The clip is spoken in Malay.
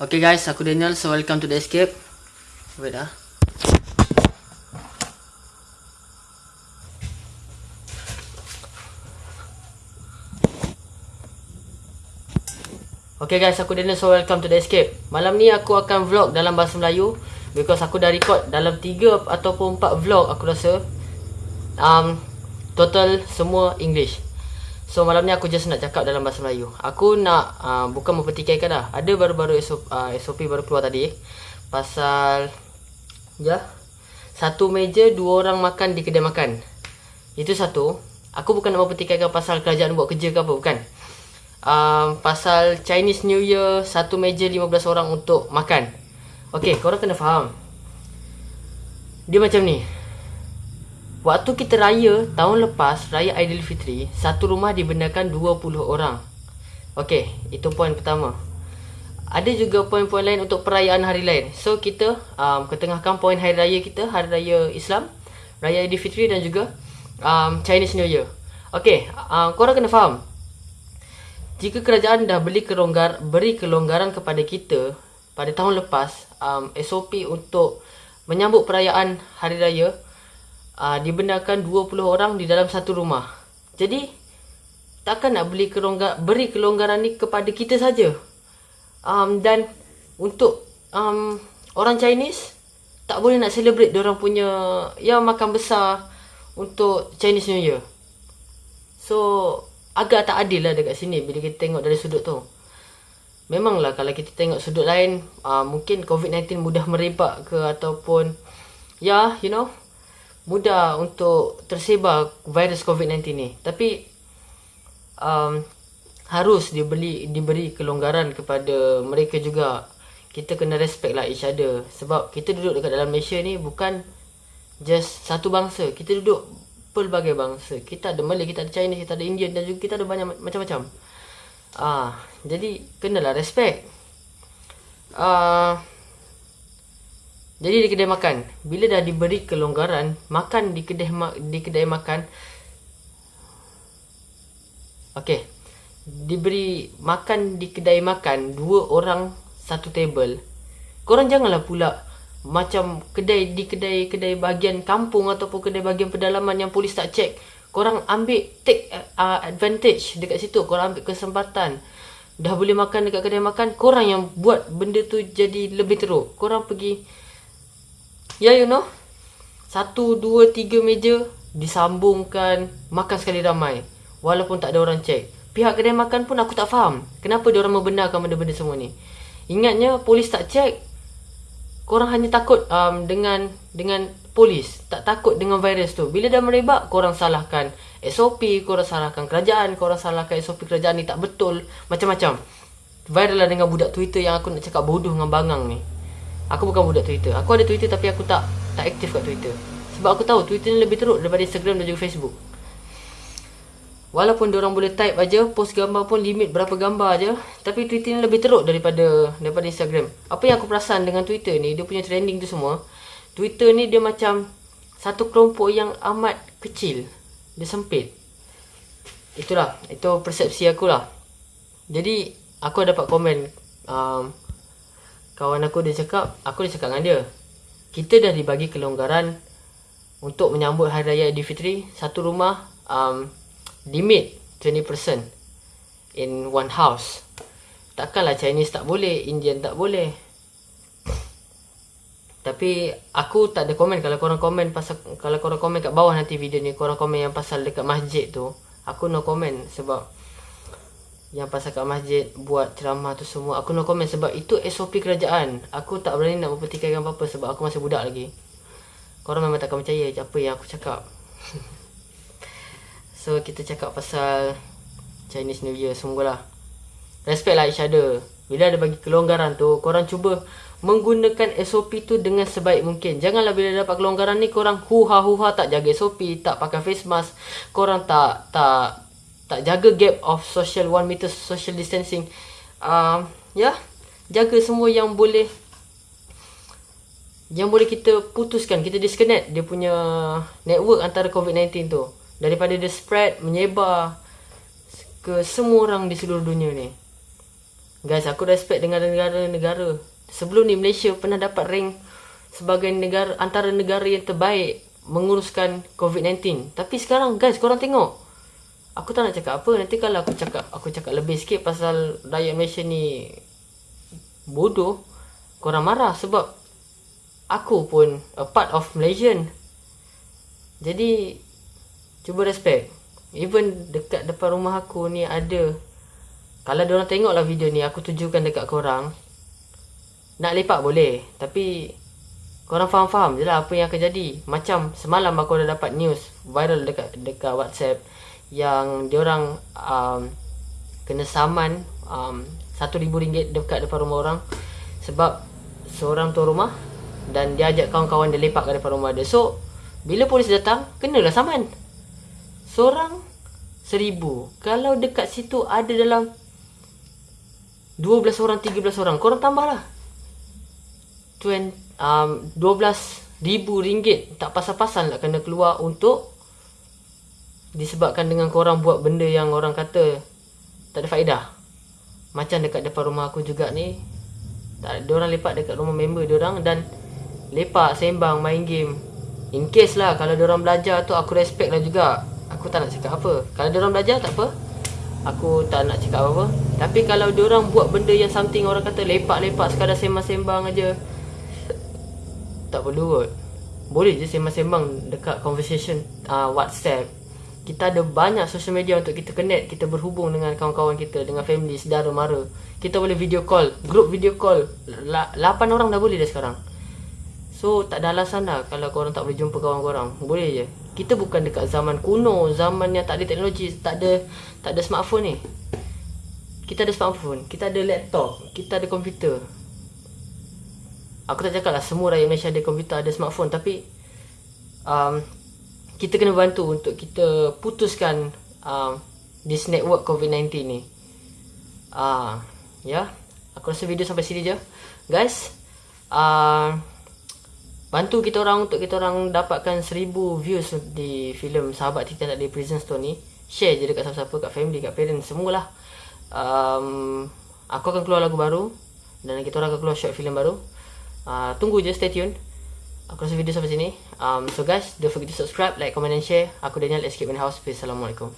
Okay guys, aku Daniel. So welcome to the escape. Wait ah. Okay guys, aku Daniel. So welcome to the escape. Malam ni aku akan vlog dalam bahasa Melayu because aku dah record dalam 3 ataupun 4 vlog aku rasa. Um total semua English. So malam ni aku just nak cakap dalam bahasa Melayu. Aku nak uh, bukan mempertikaikan dah. Ada baru-baru SOP, uh, SOP baru keluar tadi pasal ya satu meja dua orang makan di kedai makan. Itu satu. Aku bukan nak mempertikaikan pasal kerajaan buat kerja ke apa, bukan um, pasal Chinese New Year satu meja 15 orang untuk makan. Okey, korang kena faham. Dia macam ni. Waktu kita raya tahun lepas, raya Aidilfitri, satu rumah dibenarkan 20 orang. Okey, itu poin pertama. Ada juga poin-poin lain untuk perayaan hari lain. So kita um, ketengahkan poin hari raya kita, hari raya Islam, raya Aidilfitri dan juga um, Chinese New Year. Okey, um, korang kena faham. Jika kerajaan dah beli kelonggar, beri kelonggaran kepada kita pada tahun lepas, um, SOP untuk menyambut perayaan Hari Raya, uh, dibenarkan 20 orang di dalam satu rumah. Jadi, takkan nak beli kelonggar, beri kelonggaran ni kepada kita saja. Um, dan untuk um, orang Chinese, tak boleh nak celebrate orang punya ya makan besar untuk Chinese New Year. So, agak tak adil lah dekat sini bila kita tengok dari sudut tu. Memanglah kalau kita tengok sudut lain, uh, mungkin COVID-19 mudah merebak ke ataupun ya, yeah, you know, mudah untuk tersebar virus COVID-19 ni. Tapi um, harus dibeli diberi kelonggaran kepada mereka juga. Kita kena respect lah each other sebab kita duduk dekat dalam Malaysia ni bukan just satu bangsa. Kita duduk pelbagai bangsa. Kita ada Malay, kita ada Chinese, kita ada Indian dan juga kita ada banyak macam-macam. Ah, jadi kenalah respect. Ah, jadi di kedai makan, bila dah diberi kelonggaran, makan di kedai ma di kedai makan Okey. Diberi makan di kedai makan dua orang satu table. Korang janganlah pula macam kedai di kedai-kedai bahagian kampung ataupun kedai bahagian pedalaman yang polis tak check korang ambil take uh, advantage dekat situ korang ambil kesempatan dah boleh makan dekat kedai makan korang yang buat benda tu jadi lebih teruk korang pergi ya yeah, you know. Satu, dua, tiga meja disambungkan makan sekali ramai walaupun tak ada orang check. Pihak kedai makan pun aku tak faham kenapa dia orang membenarkan benda-benda semua ni. Ingatnya polis tak check korang hanya takut um, dengan dengan polis tak takut dengan virus tu. Bila dah merebak korang salahkan SOP korang salahkan kerajaan korang salahkan SOP kerajaan ni. Tak betul macam-macam. Viral lah dengan budak Twitter yang aku nak cakap bodoh dengan bangang ni aku bukan budak Twitter aku ada Twitter tapi aku tak tak aktif kat Twitter sebab aku tahu Twitter ni lebih teruk daripada Instagram dan juga Facebook Walaupun orang boleh type aja post gambar pun limit berapa gambar aja, tapi Twitter ni lebih teruk daripada daripada Instagram. Apa yang aku perasan dengan Twitter ni, dia punya trending tu semua, Twitter ni dia macam satu kelompok yang amat kecil. Dia sempit. Itulah, itu persepsi aku lah. Jadi, aku dapat komen um, kawan aku dia cakap, aku dia cakap dengan dia, kita dah dibagi kelonggaran untuk menyambut Hari Raya Aidilfitri, satu rumah um, limit 20% in one house. Takkanlah Chinese tak boleh, Indian tak boleh. Tapi aku tak ada komen kalau korang komen pasal kalau korang komen kat bawah nanti video ni korang komen yang pasal dekat masjid tu, aku no komen sebab yang pasal kat masjid buat ceramah tu semua aku no komen sebab itu SOP kerajaan. Aku tak berani nak mempertikaikan apa-apa sebab aku masih budak lagi. Korang memang takkan percaya apa yang aku cakap. So kita cakap pasal Chinese New Year semogalah Respect lah each other Bila ada bagi kelonggaran tu Korang cuba menggunakan SOP tu dengan sebaik mungkin Janganlah bila dapat kelonggaran ni Korang huha-huha tak jaga SOP Tak pakai face mask Korang tak tak tak jaga gap of social 1 meter social distancing uh, Ya yeah, Jaga semua yang boleh Yang boleh kita putuskan Kita disconnect dia punya network antara COVID-19 tu daripada dia spread menyebar ke semua orang di seluruh dunia ni Guys, aku respect dengan negara-negara. Sebelum ni Malaysia pernah dapat rank sebagai negara antara negara yang terbaik menguruskan COVID-19. Tapi sekarang guys, korang tengok. Aku tak nak cakap apa. Nanti kalau aku cakap aku cakap lebih sikit pasal rakyat Malaysia ni bodoh, korang marah sebab aku pun a part of Malaysian. Jadi cuba respect. Even dekat depan rumah aku ni ada kalau diorang tengoklah video ni aku tujukan dekat korang nak lepak boleh tapi korang faham-faham je lah apa yang akan jadi macam semalam aku dah dapat news viral dekat dekat whatsapp yang diorang um, kena saman um, RM1,000 dekat depan rumah orang sebab seorang tuan rumah dan dia ajak kawan-kawan dia lepak kat depan rumah dia so bila polis datang kenalah saman seorang seribu kalau dekat situ ada dalam 12 orang, 13 orang. Korang tambah lah. 20, um, 12 ribu ringgit. Tak pasal-pasal nak kena keluar untuk disebabkan dengan korang buat benda yang orang kata tak ada faedah. Macam dekat depan rumah aku juga ni. Tak orang lepak dekat rumah member orang dan lepak, sembang, main game. In case lah kalau orang belajar tu aku respect lah juga. Aku tak nak cakap apa. Kalau orang belajar tak apa. Aku tak nak cakap apa-apa Tapi kalau orang buat benda yang something Orang kata lepak-lepak sekadar sembang-sembang aja Tak perlu kot Boleh je sembang-sembang dekat conversation uh, Whatsapp Kita ada banyak social media untuk kita connect Kita berhubung dengan kawan-kawan kita Dengan family, saudara, mara. Kita boleh video call Group video call. 8 orang dah boleh dah sekarang. So tak ada alasan lah Kalau korang tak boleh jumpa kawan korang. Boleh je. Kita bukan dekat zaman kuno, zaman yang tak ada teknologi, tak ada tak ada smartphone ni. Kita ada smartphone, kita ada laptop, kita ada komputer. Aku tak cakap lah semua rakyat Malaysia ada komputer, ada smartphone. Tapi um, kita kena bantu untuk kita putuskan um, this network COVID-19 ni. Uh, ya. Yeah. Aku rasa video sampai sini je. Guys, uh, bantu kita orang untuk kita orang dapatkan seribu views di filem Sahabat Titan Tak Ada Prison Store ni share je dekat siapa-siapa kat family kat parents semualah um, aku akan keluar lagu baru dan kita orang akan keluar short film baru uh, tunggu je stay tune aku rasa video sampai sini. Um, so guys don't forget to subscribe like comment and share. Aku Daniel escape in house peace. Assalamualaikum